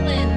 falling.